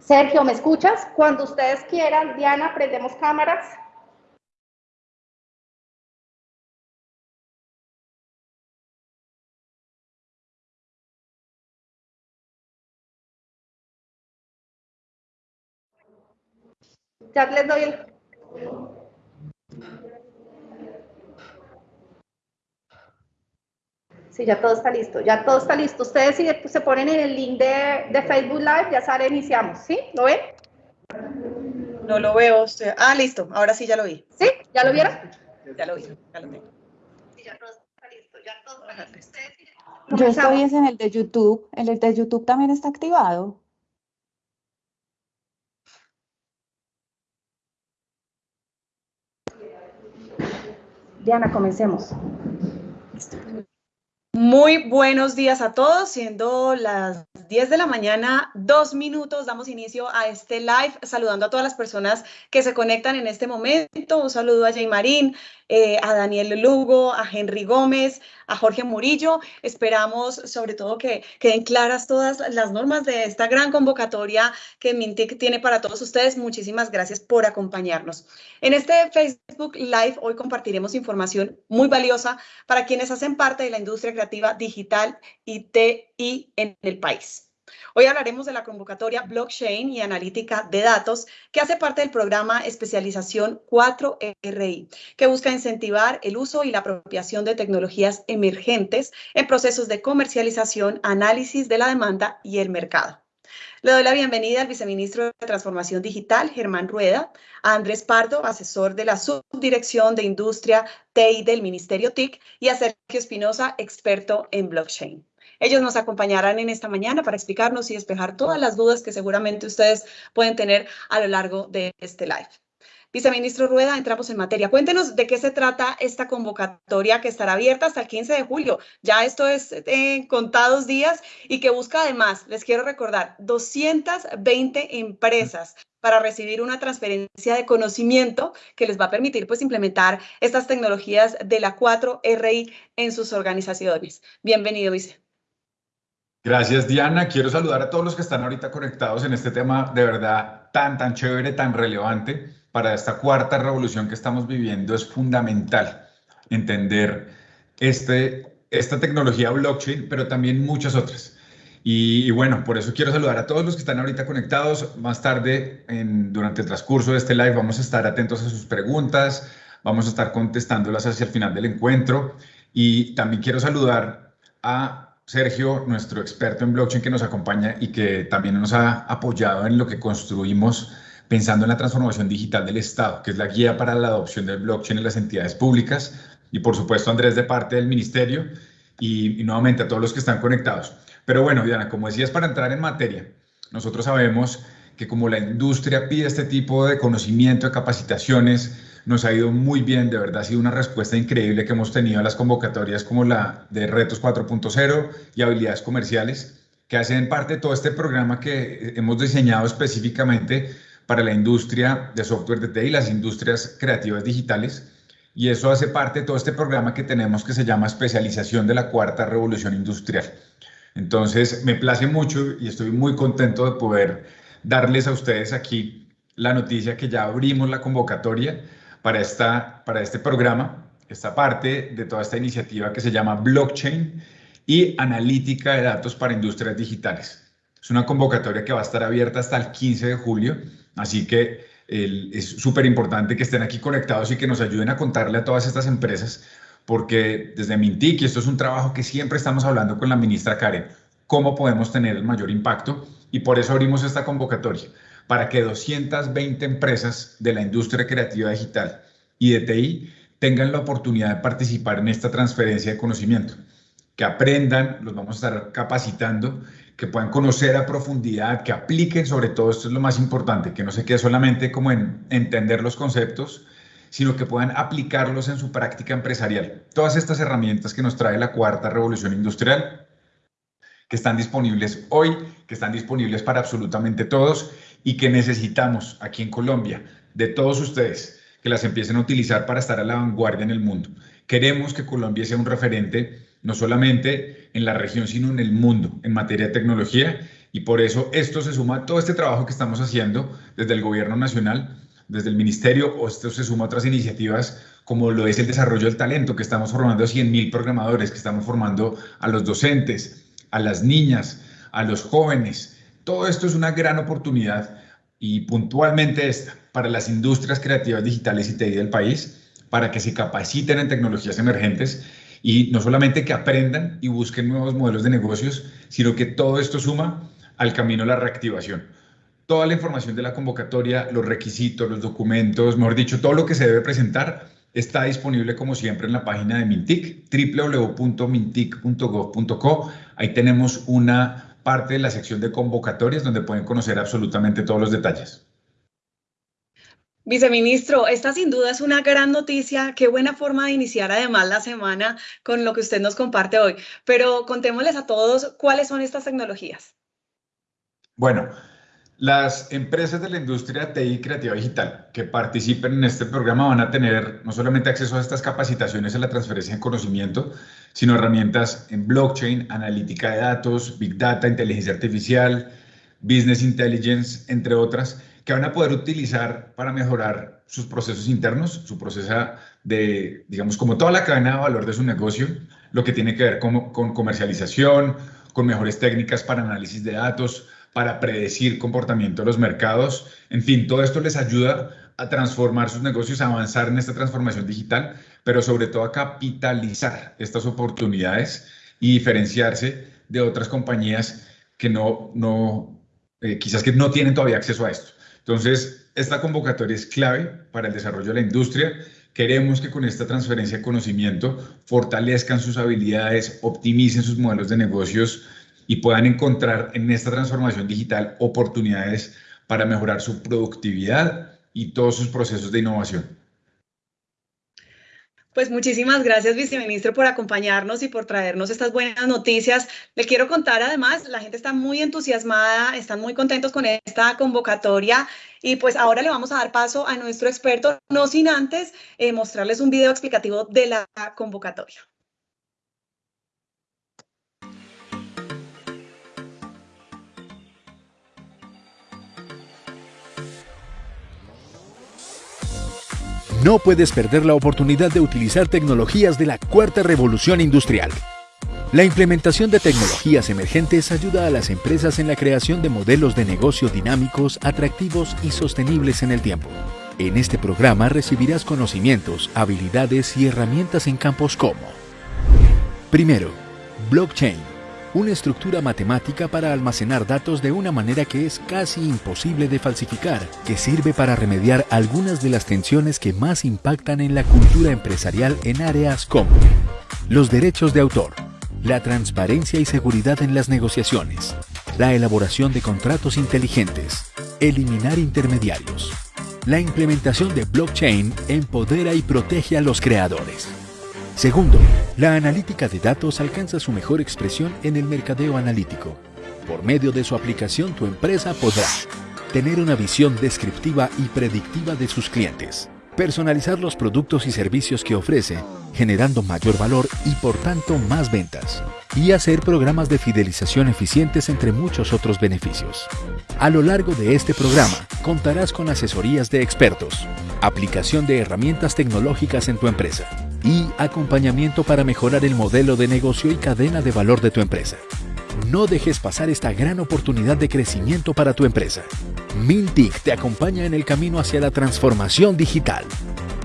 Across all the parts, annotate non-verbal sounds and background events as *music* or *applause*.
Sergio, ¿me escuchas? Cuando ustedes quieran, Diana, prendemos cámaras. Ya les doy el... Sí, ya todo está listo, ya todo está listo. Ustedes si se ponen en el link de, Facebook Live, ya sale, iniciamos, ¿sí? ¿Lo ven? No lo veo. Ah, listo, ahora sí ya lo vi. ¿Sí? ¿Ya lo vieron? Ya lo vi, ya lo tengo. Sí, ya todo está listo, ya todo está listo. Yo estoy en el de YouTube, el de YouTube también está activado. Diana, comencemos. Muy buenos días a todos, siendo las 10 de la mañana, dos minutos, damos inicio a este live, saludando a todas las personas que se conectan en este momento. Un saludo a Jay Marín, eh, a Daniel Lugo, a Henry Gómez, a Jorge Murillo. Esperamos sobre todo que queden claras todas las normas de esta gran convocatoria que Mintic tiene para todos ustedes. Muchísimas gracias por acompañarnos. En este Facebook Live hoy compartiremos información muy valiosa para quienes hacen parte de la industria creativa digital y TI en el país. Hoy hablaremos de la convocatoria Blockchain y Analítica de Datos, que hace parte del programa Especialización 4RI, que busca incentivar el uso y la apropiación de tecnologías emergentes en procesos de comercialización, análisis de la demanda y el mercado. Le doy la bienvenida al viceministro de Transformación Digital, Germán Rueda, a Andrés Pardo, asesor de la Subdirección de Industria TI del Ministerio TIC, y a Sergio Espinosa, experto en blockchain. Ellos nos acompañarán en esta mañana para explicarnos y despejar todas las dudas que seguramente ustedes pueden tener a lo largo de este live. Viceministro Rueda, entramos en materia. Cuéntenos de qué se trata esta convocatoria que estará abierta hasta el 15 de julio. Ya esto es en contados días y que busca además, les quiero recordar, 220 empresas para recibir una transferencia de conocimiento que les va a permitir pues implementar estas tecnologías de la 4RI en sus organizaciones. Bienvenido, vice. Gracias, Diana. Quiero saludar a todos los que están ahorita conectados en este tema de verdad tan, tan chévere, tan relevante para esta cuarta revolución que estamos viviendo. Es fundamental entender este, esta tecnología blockchain, pero también muchas otras. Y, bueno, por eso quiero saludar a todos los que están ahorita conectados. Más tarde, en, durante el transcurso de este live, vamos a estar atentos a sus preguntas, vamos a estar contestándolas hacia el final del encuentro. Y también quiero saludar a Sergio, nuestro experto en blockchain que nos acompaña y que también nos ha apoyado en lo que construimos pensando en la transformación digital del Estado, que es la guía para la adopción del blockchain en las entidades públicas. Y por supuesto, Andrés, de parte del Ministerio y, nuevamente a todos los que están conectados. Pero bueno, Diana, como decías, para entrar en materia, nosotros sabemos que como la industria pide este tipo de conocimiento, de capacitaciones, nos ha ido muy bien, de verdad ha sido una respuesta increíble que hemos tenido a las convocatorias como la de Retos 4.0 y Habilidades Comerciales, que hacen parte de todo este programa que hemos diseñado específicamente para la industria de software de TI y las industrias creativas digitales. Y eso hace parte de todo este programa que tenemos que se llama Especialización de la Cuarta Revolución Industrial. Entonces, me place mucho y estoy muy contento de poder darles a ustedes aquí la noticia que ya abrimos la convocatoria para, esta, para este programa, esta parte de toda esta iniciativa que se llama Blockchain y Analítica de Datos para Industrias Digitales. Es una convocatoria que va a estar abierta hasta el 15 de julio, así que es súper importante que estén aquí conectados y que nos ayuden a contarle a todas estas empresas, porque desde Mintic, y esto es un trabajo que siempre estamos hablando con la ministra Karen, cómo podemos tener el mayor impacto, y por eso abrimos esta convocatoria para que 220 empresas de la industria creativa digital y de TI tengan la oportunidad de participar en esta transferencia de conocimiento, que aprendan, los vamos a estar capacitando, que puedan conocer a profundidad, que apliquen sobre todo, esto es lo más importante, que no se quede solamente como en entender los conceptos, sino que puedan aplicarlos en su práctica empresarial. Todas estas herramientas que nos trae la cuarta revolución industrial, que están disponibles hoy, que están disponibles para absolutamente todos y que necesitamos aquí en Colombia de todos ustedes que las empiecen a utilizar para estar a la vanguardia en el mundo. Queremos que Colombia sea un referente no solamente en la región, sino en el mundo en materia de tecnología Y por eso esto se suma a todo este trabajo que estamos haciendo desde el gobierno nacional, desde el ministerio, o esto se suma a otras iniciativas como lo es el desarrollo del talento, que estamos formando a 100.000 programadores, que estamos formando a los docentes, a las niñas, a los jóvenes. Todo esto es una gran oportunidad y puntualmente esta para las industrias creativas digitales y TI del país, para que se capaciten en tecnologías emergentes y no solamente que aprendan y busquen nuevos modelos de negocios, sino que todo esto suma al camino de la reactivación. Toda la información de la convocatoria, los requisitos, los documentos, mejor dicho, todo lo que se debe presentar está disponible como siempre en la página de Mintic, www.mintic.gov.co. Ahí tenemos una parte de la sección de convocatorias donde pueden conocer absolutamente todos los detalles. Viceministro, esta sin duda es una gran noticia. Qué buena forma de iniciar además la semana con lo que usted nos comparte hoy. Pero contémosles a todos cuáles son estas tecnologías. Bueno, las empresas de la industria TI creativa digital que participen en este programa van a tener no solamente acceso a estas capacitaciones en la transferencia de conocimiento, sino herramientas en blockchain, analítica de datos, big data, inteligencia artificial, business intelligence, entre otras, que van a poder utilizar para mejorar sus procesos internos, su proceso de, digamos, como toda la cadena de valor de su negocio, lo que tiene que ver con, con comercialización, con mejores técnicas para análisis de datos, para predecir comportamiento de los mercados. En fin, todo esto les ayuda a transformar sus negocios, a avanzar en esta transformación digital, pero sobre todo a capitalizar estas oportunidades y diferenciarse de otras compañías que no, no eh, quizás que no tienen todavía acceso a esto. Entonces, esta convocatoria es clave para el desarrollo de la industria. Queremos que con esta transferencia de conocimiento fortalezcan sus habilidades, optimicen sus modelos de negocios y puedan encontrar en esta transformación digital oportunidades para mejorar su productividad y todos sus procesos de innovación. Pues muchísimas gracias, viceministro, por acompañarnos y por traernos estas buenas noticias. Le quiero contar además, la gente está muy entusiasmada, están muy contentos con esta convocatoria y pues ahora le vamos a dar paso a nuestro experto, no sin antes eh, mostrarles un video explicativo de la convocatoria. No puedes perder la oportunidad de utilizar tecnologías de la cuarta revolución industrial. La implementación de tecnologías emergentes ayuda a las empresas en la creación de modelos de negocio dinámicos, atractivos y sostenibles en el tiempo. En este programa recibirás conocimientos, habilidades y herramientas en campos como Primero, blockchain una estructura matemática para almacenar datos de una manera que es casi imposible de falsificar, que sirve para remediar algunas de las tensiones que más impactan en la cultura empresarial en áreas como los derechos de autor, la transparencia y seguridad en las negociaciones, la elaboración de contratos inteligentes, eliminar intermediarios. La implementación de blockchain empodera y protege a los creadores. Segundo, la analítica de datos alcanza su mejor expresión en el mercadeo analítico. Por medio de su aplicación, tu empresa podrá tener una visión descriptiva y predictiva de sus clientes, personalizar los productos y servicios que ofrece, generando mayor valor y por tanto más ventas, y hacer programas de fidelización eficientes entre muchos otros beneficios. A lo largo de este programa, contarás con asesorías de expertos, aplicación de herramientas tecnológicas en tu empresa, y acompañamiento para mejorar el modelo de negocio y cadena de valor de tu empresa. No dejes pasar esta gran oportunidad de crecimiento para tu empresa. Mintic te acompaña en el camino hacia la transformación digital.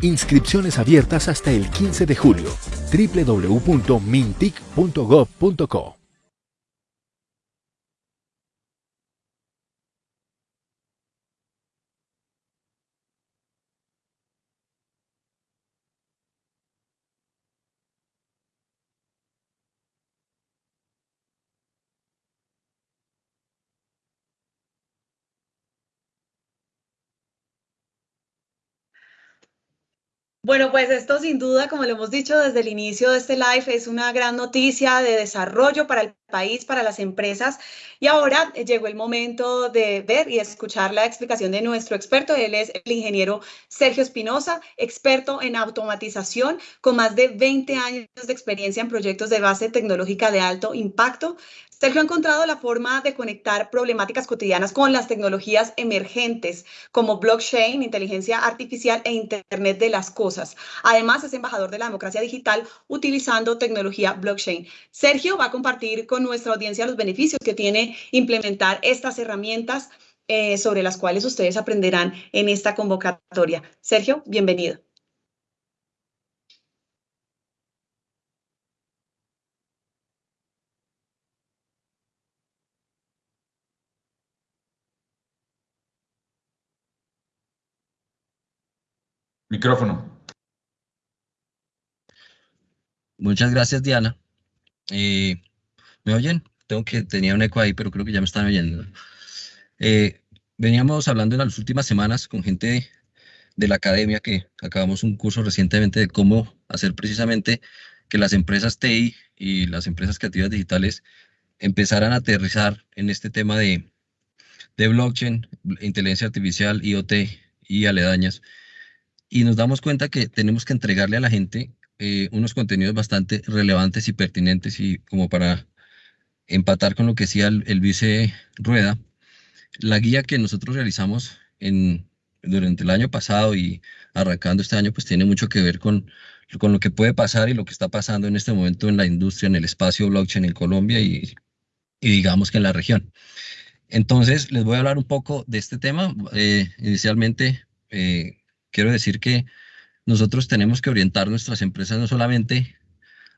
Inscripciones abiertas hasta el 15 de julio. www.mintic.gov.co Bueno, pues esto sin duda, como lo hemos dicho desde el inicio de este live, es una gran noticia de desarrollo para el país, para las empresas. Y ahora llegó el momento de ver y escuchar la explicación de nuestro experto. Él es el ingeniero Sergio Espinosa, experto en automatización con más de 20 años de experiencia en proyectos de base tecnológica de alto impacto. Sergio ha encontrado la forma de conectar problemáticas cotidianas con las tecnologías emergentes como blockchain, inteligencia artificial e Internet de las cosas. Además, es embajador de la democracia digital utilizando tecnología blockchain. Sergio va a compartir con nuestra audiencia los beneficios que tiene implementar estas herramientas eh, sobre las cuales ustedes aprenderán en esta convocatoria. Sergio, bienvenido. Micrófono. Muchas gracias, Diana. Eh, ¿Me oyen? Tengo que, tenía un eco ahí, pero creo que ya me están oyendo. Eh, veníamos hablando en las últimas semanas con gente de la academia que acabamos un curso recientemente de cómo hacer precisamente que las empresas TI y las empresas creativas digitales empezaran a aterrizar en este tema de, de blockchain, inteligencia artificial, IoT y aledañas y nos damos cuenta que tenemos que entregarle a la gente eh, unos contenidos bastante relevantes y pertinentes y como para empatar con lo que decía el, vice Rueda, la guía que nosotros realizamos en, durante el año pasado y arrancando este año, pues tiene mucho que ver con, con lo que puede pasar y lo que está pasando en este momento en la industria, en el espacio blockchain en Colombia y, digamos que en la región. Entonces, les voy a hablar un poco de este tema. Eh, inicialmente, eh, quiero decir que nosotros tenemos que orientar nuestras empresas no solamente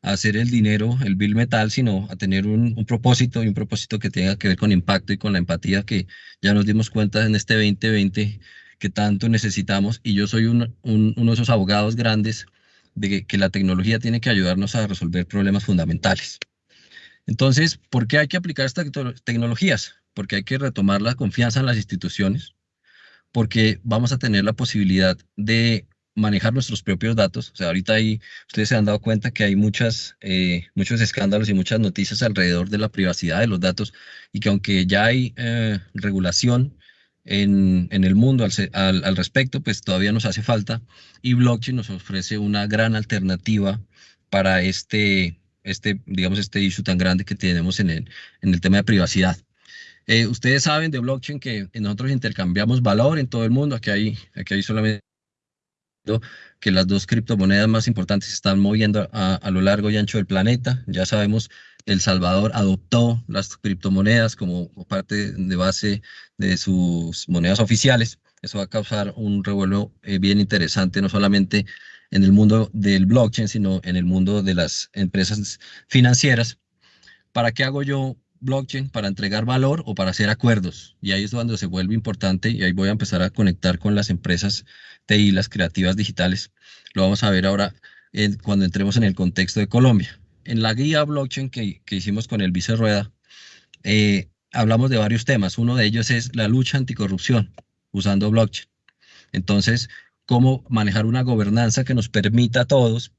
a hacer el dinero, el bill metal, sino a tener un, propósito y un propósito que tenga que ver con impacto y con la empatía que ya nos dimos cuenta en este 2020 que tanto necesitamos. Y yo soy uno de esos abogados grandes de que, la tecnología tiene que ayudarnos a resolver problemas fundamentales. Entonces, ¿por qué hay que aplicar estas tecnologías? Porque hay que retomar la confianza en las instituciones, porque vamos a tener la posibilidad de manejar nuestros propios datos. O sea, ahorita ahí ustedes se han dado cuenta que hay muchas, eh, muchos escándalos y muchas noticias alrededor de la privacidad de los datos y que aunque ya hay eh, regulación en, en, el mundo al, al, respecto, pues todavía nos hace falta y blockchain nos ofrece una gran alternativa para este, este digamos, este issue tan grande que tenemos en el, en el tema de privacidad. Eh, ustedes saben de blockchain que nosotros intercambiamos valor en todo el mundo. Aquí hay, aquí hay solamente que las dos criptomonedas más importantes se están moviendo a, lo largo y ancho del planeta. Ya sabemos, El Salvador adoptó las criptomonedas como parte de base de sus monedas oficiales. Eso va a causar un revuelo eh, bien interesante, no solamente en el mundo del blockchain, sino en el mundo de las empresas financieras. ¿Para qué hago yo blockchain para entregar valor o para hacer acuerdos. Y ahí es cuando se vuelve importante y ahí voy a empezar a conectar con las empresas TI, las creativas digitales. Lo vamos a ver ahora cuando entremos en el contexto de Colombia. En la guía blockchain que, hicimos con el Vice Rueda, eh, hablamos de varios temas. Uno de ellos es la lucha anticorrupción usando blockchain. Entonces, cómo manejar una gobernanza que nos permita a todos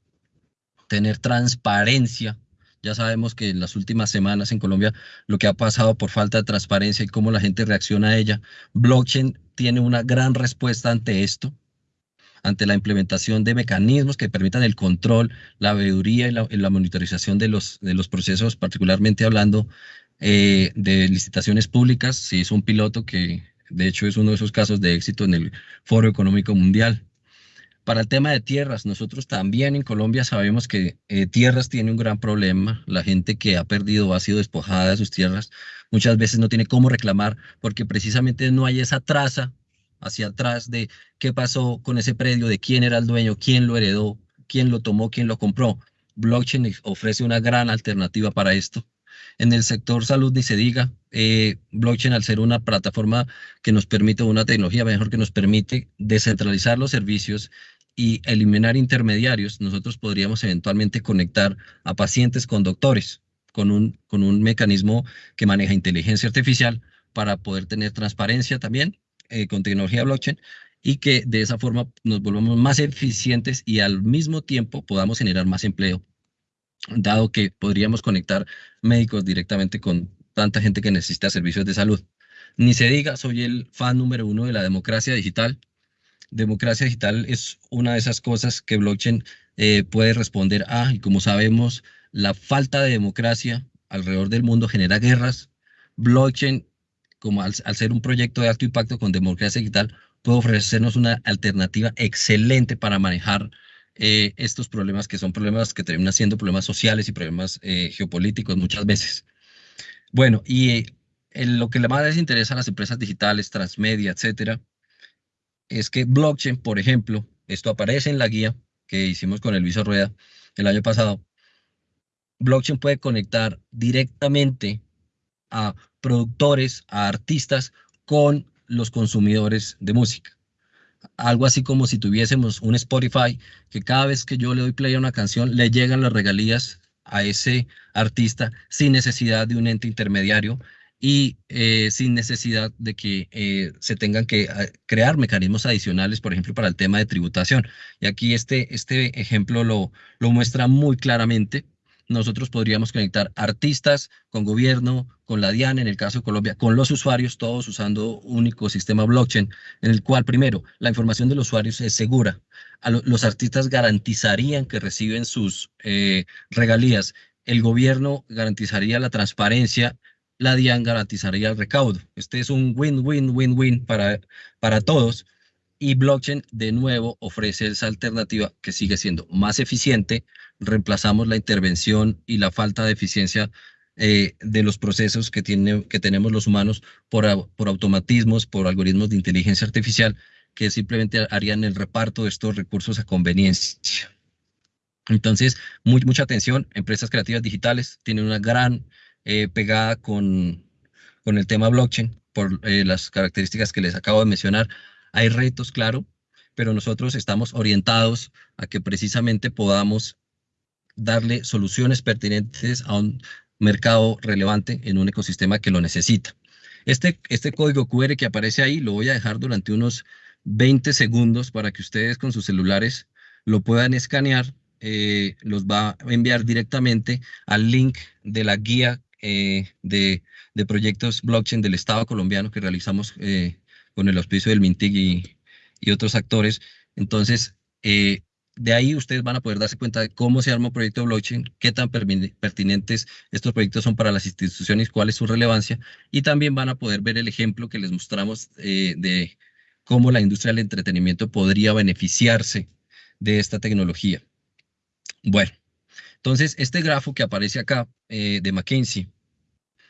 tener transparencia ya sabemos que en las últimas semanas en Colombia lo que ha pasado por falta de transparencia y cómo la gente reacciona a ella, blockchain tiene una gran respuesta ante esto, ante la implementación de mecanismos que permitan el control, la veeduría y la, monitorización de los, de los procesos, particularmente hablando eh, de licitaciones públicas. Se hizo un piloto que de hecho es uno de esos casos de éxito en el Foro Económico Mundial. Para el tema de tierras, nosotros también en Colombia sabemos que eh, tierras tiene un gran problema. La gente que ha perdido o ha sido despojada de sus tierras muchas veces no tiene cómo reclamar porque precisamente no hay esa traza hacia atrás de qué pasó con ese predio, de quién era el dueño, quién lo heredó, quién lo tomó, quién lo compró. Blockchain ofrece una gran alternativa para esto. En el sector salud ni se diga, eh, blockchain al ser una plataforma que nos permite, una tecnología mejor que nos permite descentralizar los servicios y eliminar intermediarios, nosotros podríamos eventualmente conectar a pacientes con doctores, con un, con un mecanismo que maneja inteligencia artificial para poder tener transparencia también eh, con tecnología blockchain y que de esa forma nos volvamos más eficientes y al mismo tiempo podamos generar más empleo dado que podríamos conectar médicos directamente con tanta gente que necesita servicios de salud. Ni se diga, soy el fan número uno de la democracia digital. Democracia digital es una de esas cosas que blockchain eh, puede responder a, y como sabemos, la falta de democracia alrededor del mundo genera guerras. Blockchain, como al, ser un proyecto de alto impacto con democracia digital, puede ofrecernos una alternativa excelente para manejar eh, estos problemas que son problemas que terminan siendo problemas sociales y problemas eh, geopolíticos muchas veces. Bueno, y lo que más les interesa a las empresas digitales, transmedia, etcétera, es que blockchain, por ejemplo, esto aparece en la guía que hicimos con el Luis Rueda el año pasado, blockchain puede conectar directamente a productores, a artistas con los consumidores de música. Algo así como si tuviésemos un Spotify, que cada vez que yo le doy play a una canción, le llegan las regalías a ese artista sin necesidad de un ente intermediario y eh, sin necesidad de que eh, se tengan que eh, crear mecanismos adicionales, por ejemplo, para el tema de tributación. Y aquí este, este ejemplo lo, lo muestra muy claramente nosotros podríamos conectar artistas con gobierno, con la DIAN, en el caso de Colombia, con los usuarios, todos usando un único sistema blockchain, en el cual, primero, la información de los usuarios es segura. los artistas garantizarían que reciben sus eh, regalías. El gobierno garantizaría la transparencia, la DIAN garantizaría el recaudo. Este es un win-win-win-win para, para todos. Y blockchain, de nuevo, ofrece esa alternativa que sigue siendo más eficiente, reemplazamos la intervención y la falta de eficiencia eh, de los procesos que, tiene, que tenemos los humanos por, por automatismos, por algoritmos de inteligencia artificial que simplemente harían el reparto de estos recursos a conveniencia. Entonces, mucha atención, empresas creativas digitales tienen una gran eh, pegada con, con el tema blockchain por eh, las características que les acabo de mencionar. Hay retos, claro, pero nosotros estamos orientados a que precisamente podamos darle soluciones pertinentes a un mercado relevante en un ecosistema que lo necesita. Este, este código QR que aparece ahí lo voy a dejar durante unos 20 segundos para que ustedes con sus celulares lo puedan escanear. Eh, los va a enviar directamente al link de la guía eh, de, proyectos blockchain del Estado colombiano que realizamos eh, con el auspicio del MINTIG y, otros actores. Entonces, de ahí ustedes van a poder darse cuenta de cómo se arma un proyecto blockchain, qué tan pertinentes estos proyectos son para las instituciones, cuál es su relevancia, y también van a poder ver el ejemplo que les mostramos eh, de cómo la industria del entretenimiento podría beneficiarse de esta tecnología. Bueno, entonces este grafo que aparece acá eh, de McKinsey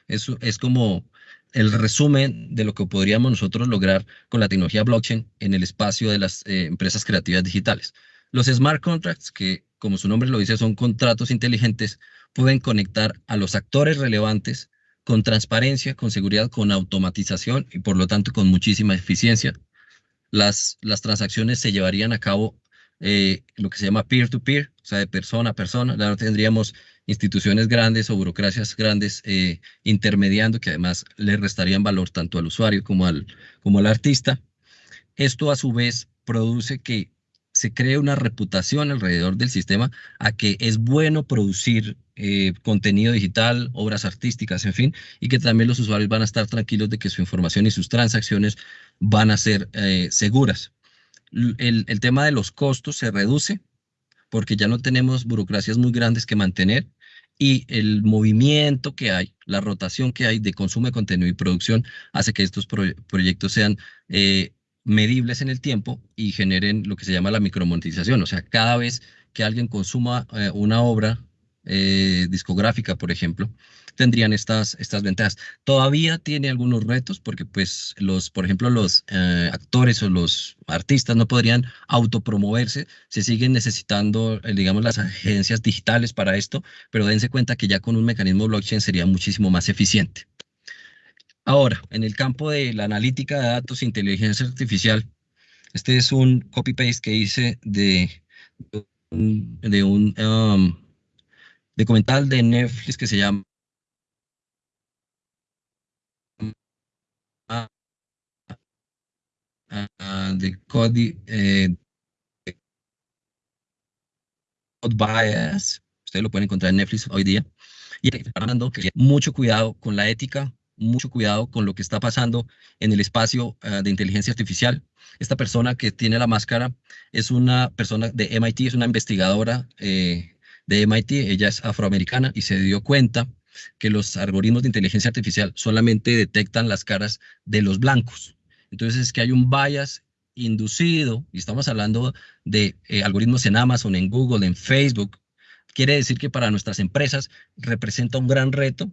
es, es como el resumen de lo que podríamos nosotros lograr con la tecnología blockchain en el espacio de las eh, empresas creativas digitales. Los smart contracts, que como su nombre lo dice, son contratos inteligentes, pueden conectar a los actores relevantes con transparencia, con seguridad, con automatización y por lo tanto con muchísima eficiencia. Las, las transacciones se llevarían a cabo eh, lo que se llama peer-to-peer, o sea, de persona a persona. Ya no tendríamos instituciones grandes o burocracias grandes eh, intermediando que además le restarían valor tanto al usuario como al, como al artista. Esto a su vez produce que se cree una reputación alrededor del sistema a que es bueno producir eh, contenido digital, obras artísticas, en fin, y que también los usuarios van a estar tranquilos de que su información y sus transacciones van a ser seguras. El, tema de los costos se reduce porque ya no tenemos burocracias muy grandes que mantener y el movimiento que hay, la rotación que hay de consumo de contenido y producción hace que estos proyectos sean eh, medibles en el tiempo y generen lo que se llama la micromonetización. O sea, cada vez que alguien consuma eh, una obra eh, discográfica, por ejemplo, tendrían estas, estas ventajas. Todavía tiene algunos retos porque, pues, los, por ejemplo, los eh, actores o los artistas no podrían autopromoverse, se siguen necesitando, digamos, las agencias digitales para esto, pero dense cuenta que ya con un mecanismo blockchain sería muchísimo más eficiente. Ahora, en el campo de la analítica de datos e inteligencia artificial, este es un copy-paste que hice de, de un um, documental de Netflix que se llama de Cody eh, Bias. Ustedes lo pueden encontrar en Netflix hoy día. Y hablando que mucho cuidado con la ética, mucho cuidado con lo que está pasando en el espacio uh, de inteligencia artificial. Esta persona que tiene la máscara es una persona de MIT, es una investigadora eh, de MIT, ella es afroamericana y se dio cuenta que los algoritmos de inteligencia artificial solamente detectan las caras de los blancos. Entonces es que hay un bias inducido, y estamos hablando de eh, algoritmos en Amazon, en Google, en Facebook, quiere decir que para nuestras empresas representa un gran reto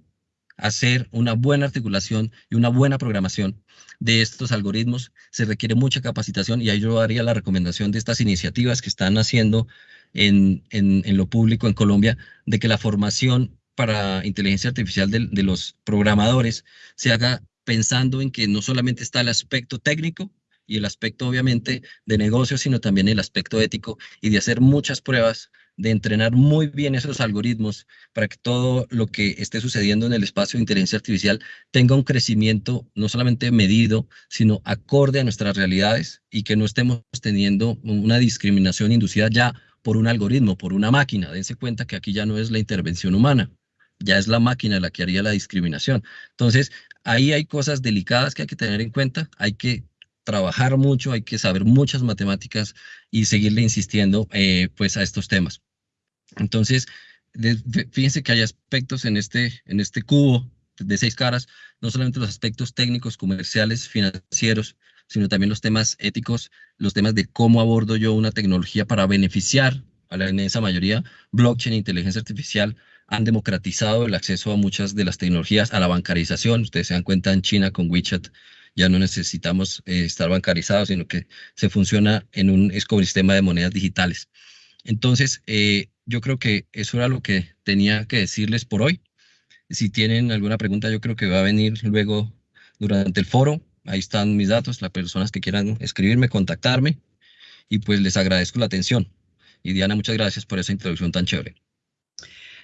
hacer una buena articulación y una buena programación de estos algoritmos. Se requiere mucha capacitación y ahí yo haría la recomendación de estas iniciativas que están haciendo en, en, en lo público en Colombia, de que la formación para inteligencia artificial de, de los programadores se haga pensando en que no solamente está el aspecto técnico, y el aspecto obviamente de negocio, sino también el aspecto ético y de hacer muchas pruebas, de entrenar muy bien esos algoritmos para que todo lo que esté sucediendo en el espacio de inteligencia artificial tenga un crecimiento no solamente medido, sino acorde a nuestras realidades y que no estemos teniendo una discriminación inducida ya por un algoritmo, por una máquina. Dense cuenta que aquí ya no es la intervención humana, ya es la máquina la que haría la discriminación. Entonces, ahí hay cosas delicadas que hay que tener en cuenta, hay que trabajar mucho, hay que saber muchas matemáticas y seguirle insistiendo eh, pues a estos temas. Entonces, de, fíjense que hay aspectos en este, en este cubo de seis caras, no solamente los aspectos técnicos, comerciales, financieros, sino también los temas éticos, los temas de cómo abordo yo una tecnología para beneficiar a la inmensa mayoría. Blockchain inteligencia artificial han democratizado el acceso a muchas de las tecnologías, a la bancarización. Ustedes se dan cuenta en China con WeChat ya no necesitamos eh, estar bancarizados, sino que se funciona en un ecosistema de monedas digitales. Entonces, eh, yo creo que eso era lo que tenía que decirles por hoy. Si tienen alguna pregunta, yo creo que va a venir luego durante el foro. Ahí están mis datos, las personas que quieran escribirme, contactarme. Y pues les agradezco la atención. Y Diana, muchas gracias por esa introducción tan chévere.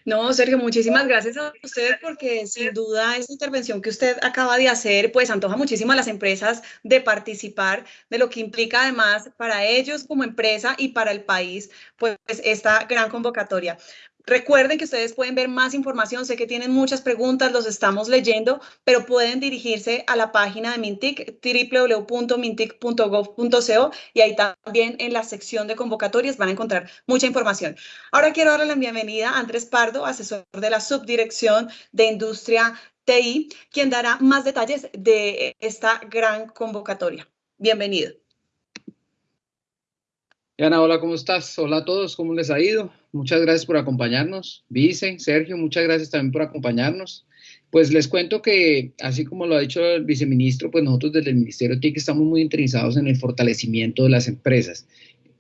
No, Sergio, muchísimas gracias a usted porque sin duda esta intervención que usted acaba de hacer, pues antoja muchísimo a las empresas de participar de lo que implica además para ellos como empresa y para el país, pues esta gran convocatoria. Recuerden que ustedes pueden ver más información, sé que tienen muchas preguntas, los estamos leyendo, pero pueden dirigirse a la página de Mintic, www.mintic.gov.co y ahí también en la sección de convocatorias van a encontrar mucha información. Ahora quiero darle la bienvenida a Andrés Pardo, asesor de la Subdirección de Industria TI, quien dará más detalles de esta gran convocatoria. Bienvenido. Ana, hola, ¿cómo estás? Hola a todos, ¿cómo les ha ido? Muchas gracias por acompañarnos. Vice, Sergio, muchas gracias también por acompañarnos. Pues les cuento que, así como lo ha dicho el viceministro, pues nosotros desde el Ministerio TIC estamos muy interesados en el fortalecimiento de las empresas,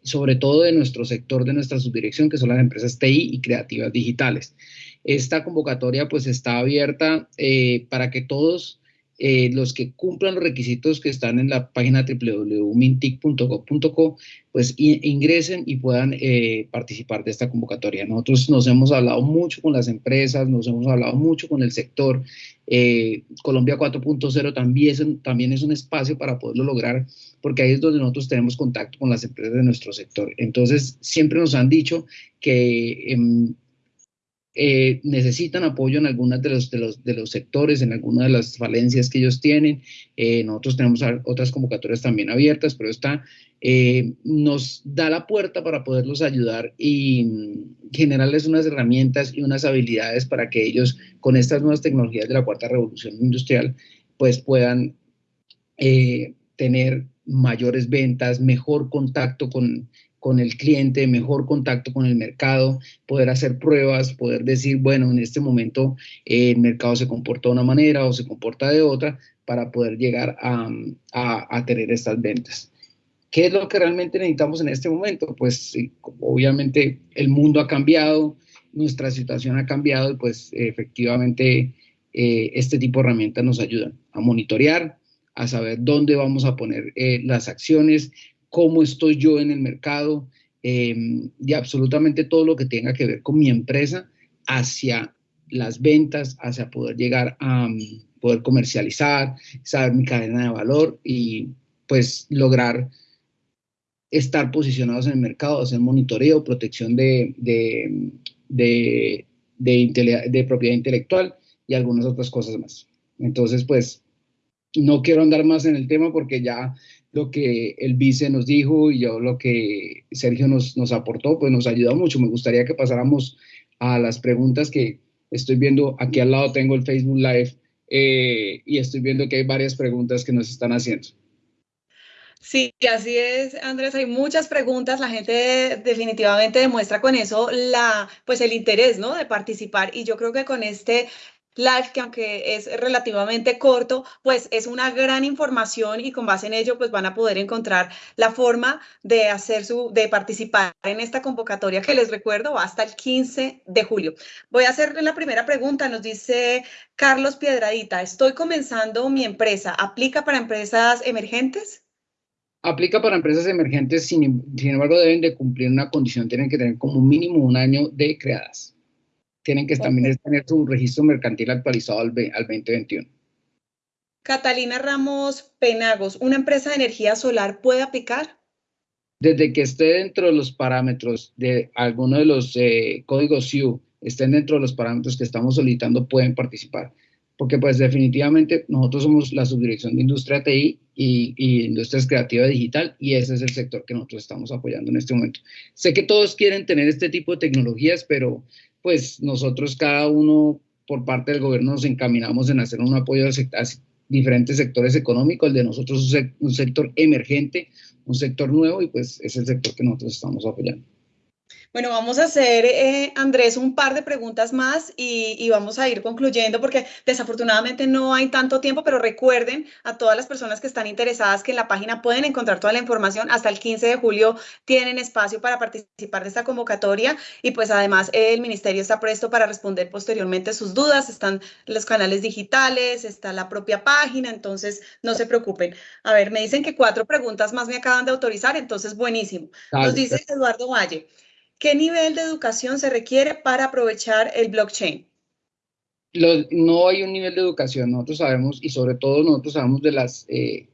sobre todo de nuestro sector, de nuestra subdirección, que son las empresas TI y creativas digitales. Esta convocatoria pues está abierta eh, para que todos eh, los que cumplan los requisitos que están en la página www.mintic.gov.co, pues ingresen y puedan eh, participar de esta convocatoria. Nosotros nos hemos hablado mucho con las empresas, nos hemos hablado mucho con el sector. Eh, Colombia 4.0 también, también es un espacio para poderlo lograr, porque ahí es donde nosotros tenemos contacto con las empresas de nuestro sector. Entonces, siempre nos han dicho que eh, necesitan apoyo en algunos de los, de, los, de los sectores, en algunas de las falencias que ellos tienen. Eh, nosotros tenemos otras convocatorias también abiertas, pero esta eh, nos da la puerta para poderlos ayudar y generarles unas herramientas y unas habilidades para que ellos, con estas nuevas tecnologías de la cuarta revolución industrial, pues puedan tener mayores ventas, mejor contacto con, con el cliente, mejor contacto con el mercado, poder hacer pruebas, poder decir, bueno, en este momento eh, el mercado se comporta de una manera o se comporta de otra para poder llegar a, a, tener estas ventas. ¿Qué es lo que realmente necesitamos en este momento? Pues obviamente el mundo ha cambiado, nuestra situación ha cambiado y pues efectivamente eh, este tipo de herramientas nos ayudan a monitorear, a saber dónde vamos a poner eh, las acciones, cómo estoy yo en el mercado eh, y absolutamente todo lo que tenga que ver con mi empresa hacia las ventas, hacia poder llegar a um, poder comercializar, saber mi cadena de valor y pues lograr estar posicionados en el mercado, hacer monitoreo, protección de, de, de, de propiedad intelectual y algunas otras cosas más. Entonces, pues, no quiero andar más en el tema porque ya lo que el vice nos dijo y yo lo que Sergio nos, nos aportó, pues nos ayudó mucho. Me gustaría que pasáramos a las preguntas que estoy viendo. Aquí al lado tengo el Facebook Live eh, y estoy viendo que hay varias preguntas que nos están haciendo. Sí, así es, Andrés. Hay muchas preguntas. La gente definitivamente demuestra con eso la, pues el interés, ¿no? De participar. Y yo creo que con este live, que aunque es relativamente corto, pues es una gran información y con base en ello, pues van a poder encontrar la forma de hacer su, de participar en esta convocatoria que les recuerdo hasta el 15 de julio. Voy a hacerle la primera pregunta. Nos dice Carlos Piedradita, estoy comenzando mi empresa. ¿Aplica para empresas emergentes? Aplica para empresas emergentes, sin, sin embargo, deben de cumplir una condición, tienen que tener como mínimo un año de creadas tienen que también tener su registro mercantil actualizado al, 2021. Catalina Ramos Penagos, ¿una empresa de energía solar puede aplicar? Desde que esté dentro de los parámetros de alguno de los eh, códigos SIU, estén dentro de los parámetros que estamos solicitando, pueden participar. Porque pues definitivamente nosotros somos la subdirección de industria TI y, y industrias creativas digital y ese es el sector que nosotros estamos apoyando en este momento. Sé que todos quieren tener este tipo de tecnologías, pero pues nosotros cada uno por parte del gobierno nos encaminamos en hacer un apoyo a, diferentes sectores económicos, el de nosotros es un sector emergente, un sector nuevo y pues es el sector que nosotros estamos apoyando. Bueno, vamos a hacer, eh, Andrés, un par de preguntas más y, vamos a ir concluyendo porque desafortunadamente no hay tanto tiempo, pero recuerden a todas las personas que están interesadas que en la página pueden encontrar toda la información. Hasta el 15 de julio tienen espacio para participar de esta convocatoria y pues además el ministerio está presto para responder posteriormente sus dudas. Están los canales digitales, está la propia página, entonces no se preocupen. A ver, me dicen que cuatro preguntas más me acaban de autorizar, entonces buenísimo. Nos dice Eduardo Valle. ¿Qué nivel de educación se requiere para aprovechar el blockchain? no hay un nivel de educación, nosotros sabemos, y sobre todo nosotros sabemos de las eh,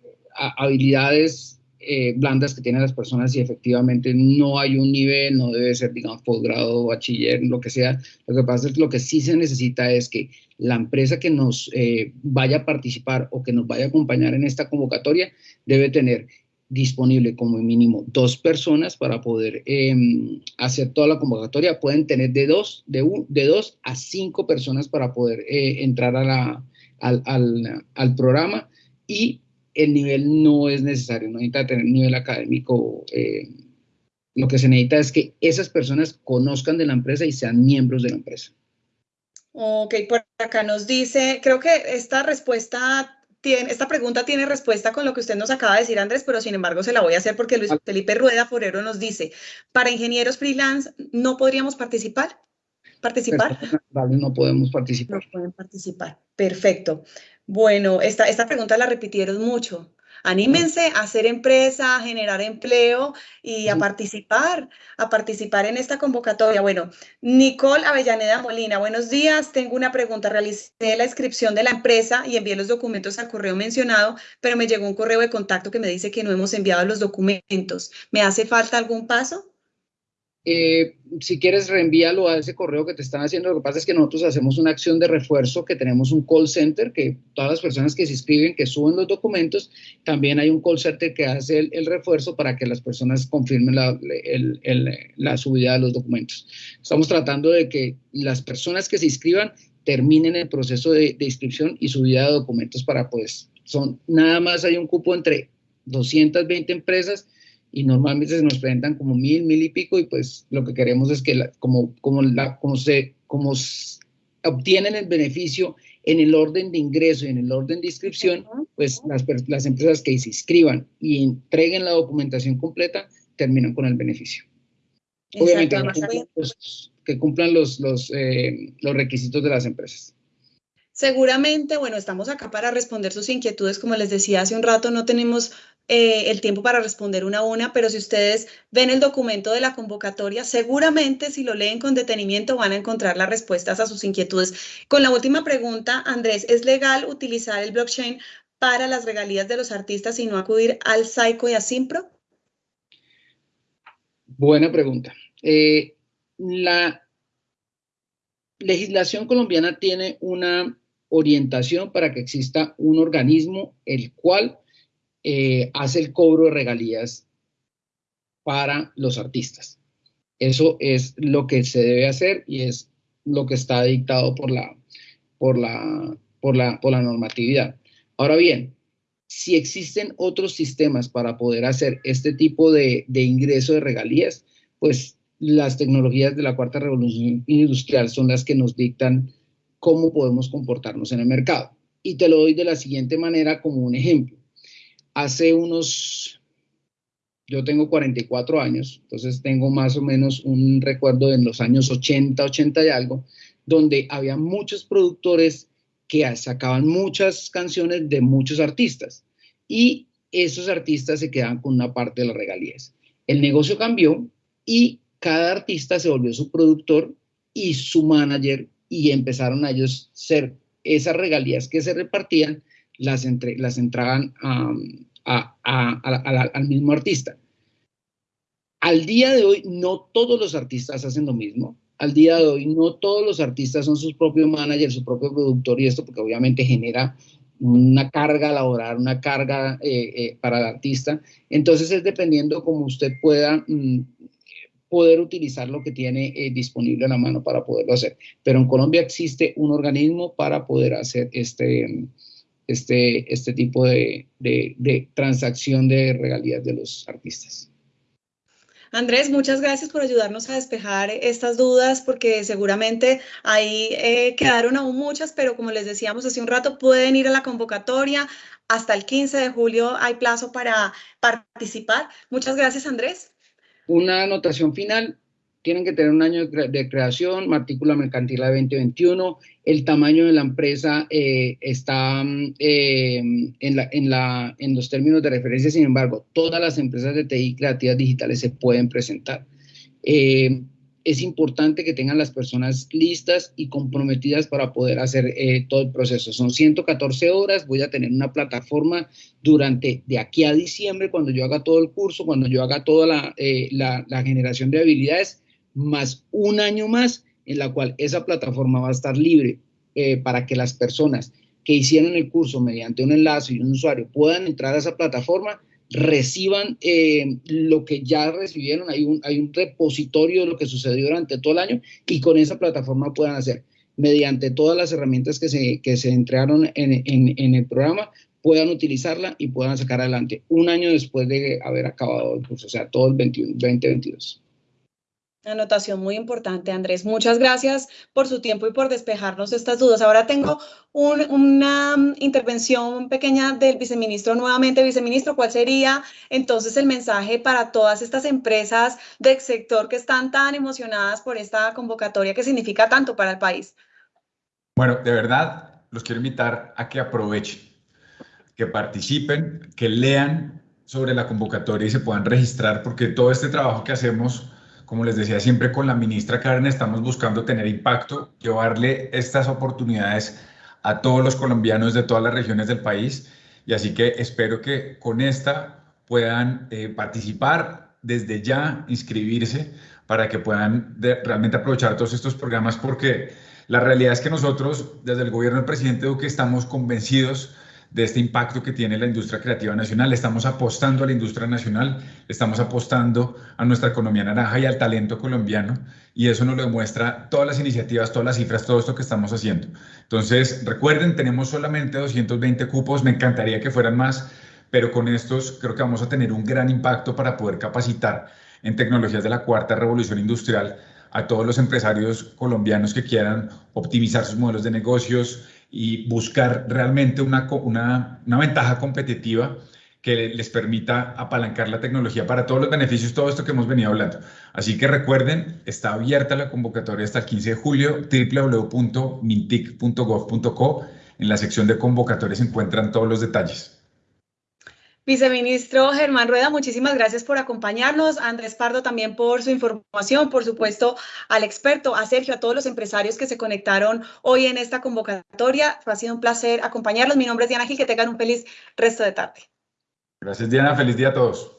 habilidades eh, blandas que tienen las personas y efectivamente no hay un nivel, no debe ser, digamos, posgrado, bachiller, lo que sea. Lo que pasa es que lo que sí se necesita es que la empresa que nos eh, vaya a participar o que nos vaya a acompañar en esta convocatoria debe tener disponible como mínimo dos personas para poder em, hacer toda la convocatoria. Pueden tener de dos, de, de dos a cinco personas para poder eh, entrar a la, al, al, al, programa y el nivel no es necesario, no necesita tener nivel académico. Eh, lo que se necesita es que esas personas conozcan de la empresa y sean miembros de la empresa. Ok, por acá nos dice, creo que esta respuesta esta pregunta tiene respuesta con lo que usted nos acaba de decir, Andrés, pero sin embargo se la voy a hacer porque Luis Felipe Rueda Forero nos dice, para ingenieros freelance, ¿no podríamos participar? ¿Participar? *laughs* no podemos participar. No pueden participar. Perfecto. Bueno, esta, esta pregunta la repitieron mucho. Anímense a hacer empresa, a generar empleo y a participar, a participar en esta convocatoria. Bueno, Nicole Avellaneda Molina, buenos días. Tengo una pregunta. Realicé la inscripción de la empresa y envié los documentos al correo mencionado, pero me llegó un correo de contacto que me dice que no hemos enviado los documentos. ¿Me hace falta algún paso? Eh, si quieres, reenvíalo a ese correo que te están haciendo. Lo que pasa es que nosotros hacemos una acción de refuerzo, que tenemos un call center, que todas las personas que se inscriben, que suben los documentos, también hay un call center que hace el, refuerzo para que las personas confirmen la, subida de los documentos. Estamos tratando de que las personas que se inscriban terminen el proceso de, de inscripción y subida de documentos para, pues, son, nada más hay un cupo entre 220 empresas y normalmente se nos presentan como mil, mil y pico, y pues lo que queremos es que como, como, la, como, se, como obtienen el beneficio en el orden de ingreso y en el orden de inscripción, pues las, las empresas que se inscriban y entreguen la documentación completa terminan con el beneficio. Obviamente, que cumplan los, los, eh, los requisitos de las empresas. Seguramente, bueno, estamos acá para responder sus inquietudes. Como les decía hace un rato, no tenemos eh, el tiempo para responder una a una, pero si ustedes ven el documento de la convocatoria, seguramente si lo leen con detenimiento van a encontrar las respuestas a sus inquietudes. Con la última pregunta, Andrés, ¿es legal utilizar el blockchain para las regalías de los artistas y no acudir al SAICO y a Simpro? Buena pregunta. Eh, la, legislación colombiana tiene una orientación para que exista un organismo el cual eh, hace el cobro de regalías para los artistas. Eso es lo que se debe hacer y es lo que está dictado por la, por la, por la, por la normatividad. Ahora bien, si existen otros sistemas para poder hacer este tipo de, de ingreso de regalías, pues las tecnologías de la cuarta revolución industrial son las que nos dictan cómo podemos comportarnos en el mercado. Y te lo doy de la siguiente manera como un ejemplo. Hace unos, yo tengo 44 años, entonces tengo más o menos un recuerdo de los años 80, 80 y algo, donde había muchos productores que sacaban muchas canciones de muchos artistas y esos artistas se quedaban con una parte de las regalías. El negocio cambió y cada artista se volvió su productor y su manager y empezaron a ellos ser esas regalías que se repartían, las, entre, las entraban al mismo artista. Al día de hoy, no todos los artistas hacen lo mismo. Al día de hoy, no todos los artistas son sus propios managers, su propio productor y esto, porque obviamente genera una carga laboral, una carga eh, eh, para el artista. Entonces es dependiendo como usted pueda mm, poder utilizar lo que tiene eh, disponible a la mano para poderlo hacer. Pero en Colombia existe un organismo para poder hacer este, este, este tipo de, de transacción de regalías de los artistas. Andrés, muchas gracias por ayudarnos a despejar estas dudas, porque seguramente ahí eh, quedaron aún muchas, pero como les decíamos hace un rato, pueden ir a la convocatoria. Hasta el 15 de julio hay plazo para participar. Muchas gracias, Andrés. Una anotación final tienen que tener un año de creación, matrícula mercantil a 2021, el tamaño de la empresa eh, está eh, en, los términos de referencia, sin embargo, todas las empresas de TI creativas digitales se pueden presentar. Eh, es importante que tengan las personas listas y comprometidas para poder hacer todo el proceso. Son 114 horas, voy a tener una plataforma durante de aquí a diciembre, cuando yo haga todo el curso, cuando yo haga toda la generación de habilidades, más un año más en la cual esa plataforma va a estar libre eh, para que las personas que hicieron el curso mediante un enlace y un usuario puedan entrar a esa plataforma, reciban eh, lo que ya recibieron, hay un, hay un repositorio de lo que sucedió durante todo el año y con esa plataforma puedan hacer, mediante todas las herramientas que se, que se entregaron en, en el programa, puedan utilizarla y puedan sacar adelante un año después de haber acabado el curso, o sea, todo el 21, 2022. Anotación muy importante, Andrés. Muchas gracias por su tiempo y por despejarnos estas dudas. Ahora tengo una mm, intervención pequeña del viceministro nuevamente. Viceministro, ¿cuál sería entonces el mensaje para todas estas empresas del sector que están tan emocionadas por esta convocatoria que significa tanto para el país? Bueno, de verdad, los quiero invitar a que aprovechen, que participen, que lean sobre la convocatoria y se puedan registrar, porque todo este trabajo que hacemos como les decía siempre con la ministra Karen, estamos buscando tener impacto, llevarle estas oportunidades a todos los colombianos de todas las regiones del país. Y así que espero que con esta puedan eh, participar desde ya, inscribirse para que puedan realmente aprovechar todos estos programas porque la realidad es que nosotros desde el gobierno del presidente Duque estamos convencidos de este impacto que tiene la industria creativa nacional. Estamos apostando a la industria nacional, estamos apostando a nuestra economía naranja y al talento colombiano y eso nos lo demuestra todas las iniciativas, todas las cifras, todo esto que estamos haciendo. Entonces, recuerden, tenemos solamente 220 cupos, me encantaría que fueran más, pero con estos creo que vamos a tener un gran impacto para poder capacitar en tecnologías de la cuarta revolución industrial a todos los empresarios colombianos que quieran optimizar sus modelos de negocios, y buscar realmente una, una, una ventaja competitiva que les permita apalancar la tecnología para todos los beneficios, todo esto que hemos venido hablando. Así que recuerden, está abierta la convocatoria hasta el 15 de julio, www.mintic.gov.co. En la sección de convocatorias se encuentran todos los detalles. Viceministro Germán Rueda, muchísimas gracias por acompañarnos. Andrés Pardo también por su información, por supuesto al experto, a Sergio, a todos los empresarios que se conectaron hoy en esta convocatoria. Ha sido un placer acompañarlos. Mi nombre es Diana Gil, que tengan un feliz resto de tarde. Gracias Diana, feliz día a todos.